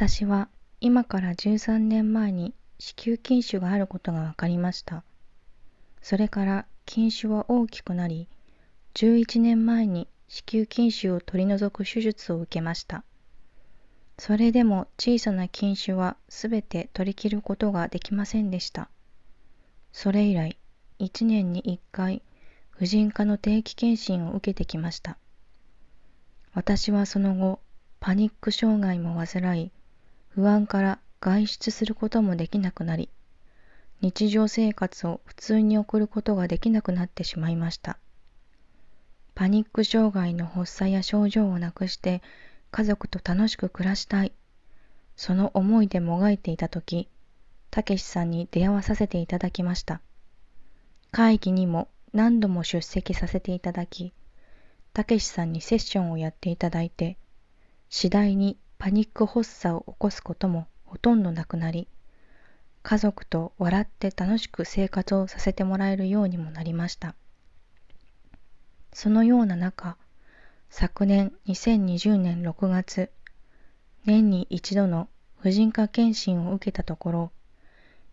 私は今から13年前に子宮筋腫があることが分かりました。それから筋腫は大きくなり、11年前に子宮筋腫を取り除く手術を受けました。それでも小さな筋腫はすべて取り切ることができませんでした。それ以来、1年に1回、婦人科の定期検診を受けてきました。私はその後、パニック障害も患い、不安から外出することもできなくなり、日常生活を普通に送ることができなくなってしまいました。パニック障害の発作や症状をなくして家族と楽しく暮らしたい。その思いでもがいていたとき、たけしさんに出会わさせていただきました。会議にも何度も出席させていただき、たけしさんにセッションをやっていただいて、次第にパニック発作を起こすこともほとんどなくなり、家族と笑って楽しく生活をさせてもらえるようにもなりました。そのような中、昨年2020年6月、年に一度の婦人科検診を受けたところ、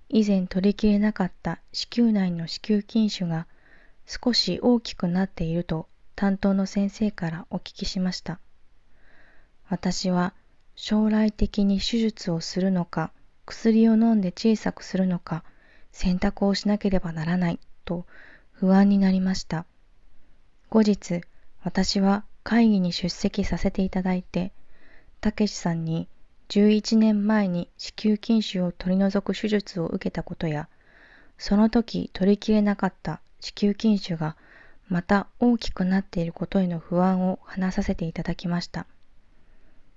以前取りきれなかった子宮内の子宮筋腫が少し大きくなっていると担当の先生からお聞きしました。私は将来的に手術をするのか、薬を飲んで小さくするのか、選択をしなければならないと不安になりました。後日、私は会議に出席させていただいて、たけしさんに11年前に子宮筋腫を取り除く手術を受けたことや、その時取りきれなかった子宮筋腫がまた大きくなっていることへの不安を話させていただきました。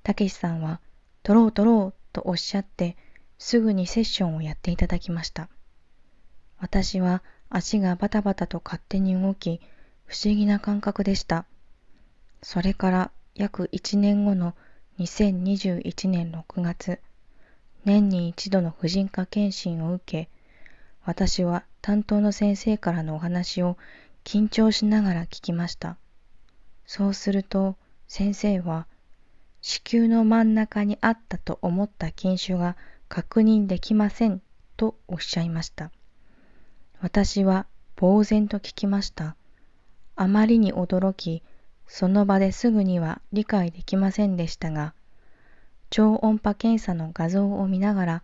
たけしさんは、取ろう取ろうとおっしゃって、すぐにセッションをやっていただきました。私は足がバタバタと勝手に動き、不思議な感覚でした。それから約1年後の2021年6月、年に一度の婦人科検診を受け、私は担当の先生からのお話を緊張しながら聞きました。そうすると先生は、子宮の真ん中にあったと思った筋腫が確認できませんとおっしゃいました。私は呆然と聞きました。あまりに驚き、その場ですぐには理解できませんでしたが、超音波検査の画像を見ながら、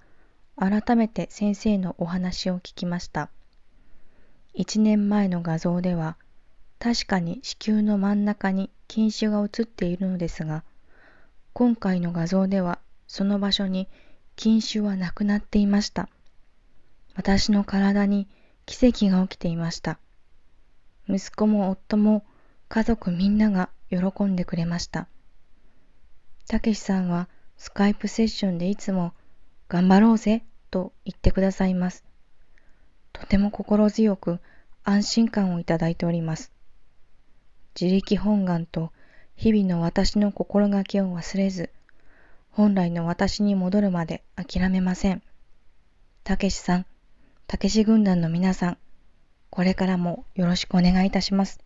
改めて先生のお話を聞きました。一年前の画像では、確かに子宮の真ん中に筋腫が映っているのですが、今回の画像ではその場所に筋腫はなくなっていました。私の体に奇跡が起きていました。息子も夫も家族みんなが喜んでくれました。たけしさんはスカイプセッションでいつも頑張ろうぜと言ってくださいます。とても心強く安心感をいただいております。自力本願と日々の私の心がけを忘れず、本来の私に戻るまで諦めません。たけしさん、たけし軍団の皆さん、これからもよろしくお願いいたします。